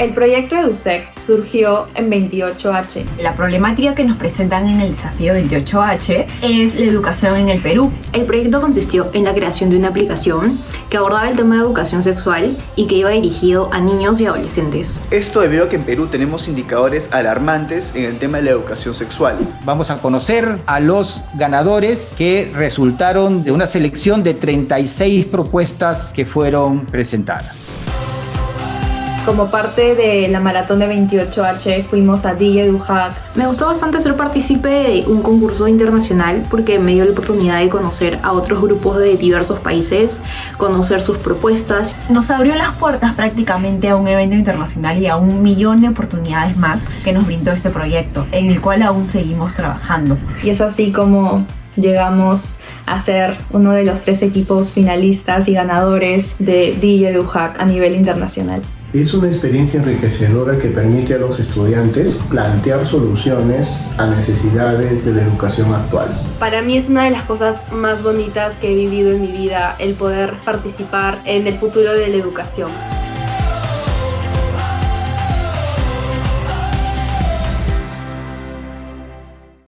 El proyecto EduSex surgió en 28H. La problemática que nos presentan en el desafío 28H es la educación en el Perú. El proyecto consistió en la creación de una aplicación que abordaba el tema de educación sexual y que iba dirigido a niños y adolescentes. Esto debido a que en Perú tenemos indicadores alarmantes en el tema de la educación sexual. Vamos a conocer a los ganadores que resultaron de una selección de 36 propuestas que fueron presentadas. Como parte de la maratón de 28H fuimos a DJ Duhac. Me gustó bastante ser partícipe de un concurso internacional porque me dio la oportunidad de conocer a otros grupos de diversos países, conocer sus propuestas. Nos abrió las puertas prácticamente a un evento internacional y a un millón de oportunidades más que nos brindó este proyecto, en el cual aún seguimos trabajando. Y es así como llegamos a ser uno de los tres equipos finalistas y ganadores de DJ Duhac a nivel internacional. Es una experiencia enriquecedora que permite a los estudiantes plantear soluciones a necesidades de la educación actual. Para mí es una de las cosas más bonitas que he vivido en mi vida el poder participar en el futuro de la educación.